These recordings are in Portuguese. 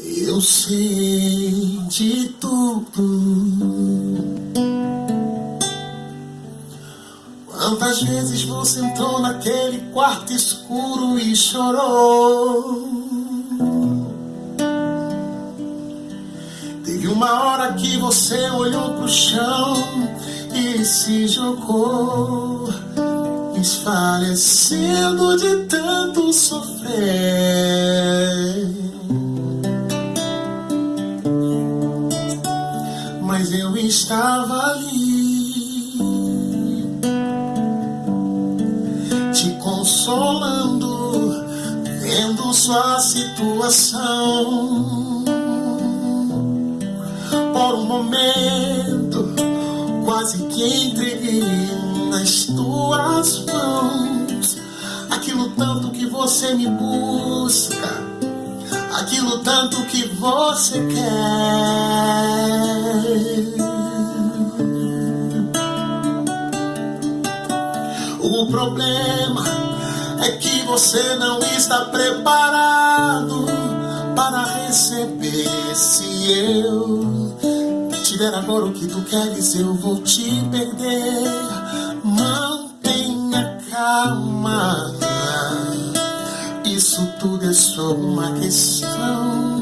Eu sei de tudo. Quantas vezes você entrou naquele quarto escuro e chorou? Teve uma hora que você olhou pro chão e se jogou, desfalecendo de tanto sofrer. Mas eu estava ali. Consolando, vendo sua situação. Por um momento, quase que entreguei nas tuas mãos. Aquilo tanto que você me busca, tanto que você quer. O problema é que você não está preparado para receber. Se eu te der agora o que tu queres, eu vou te perder. Mantenha calma. Isso tudo é só uma questão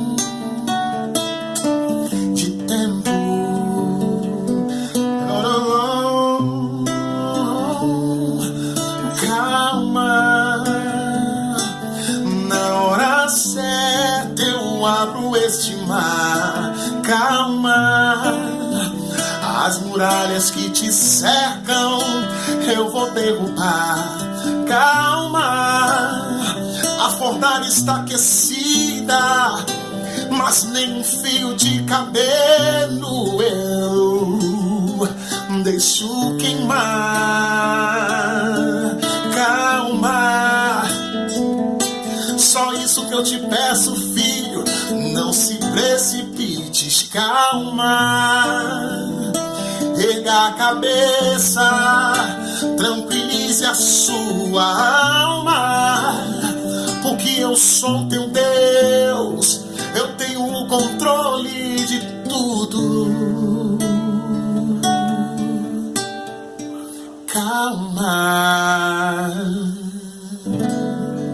este mar. Calma, as muralhas que te cercam eu vou derrubar. Calma, está aquecida, mas nem um fio de cabelo eu deixo queimar. Calma, só isso que eu te peço, filho não se precipites, calma. Erga a cabeça, tranquilize a sua alma. Sou teu Deus, eu tenho o controle de tudo. Calma.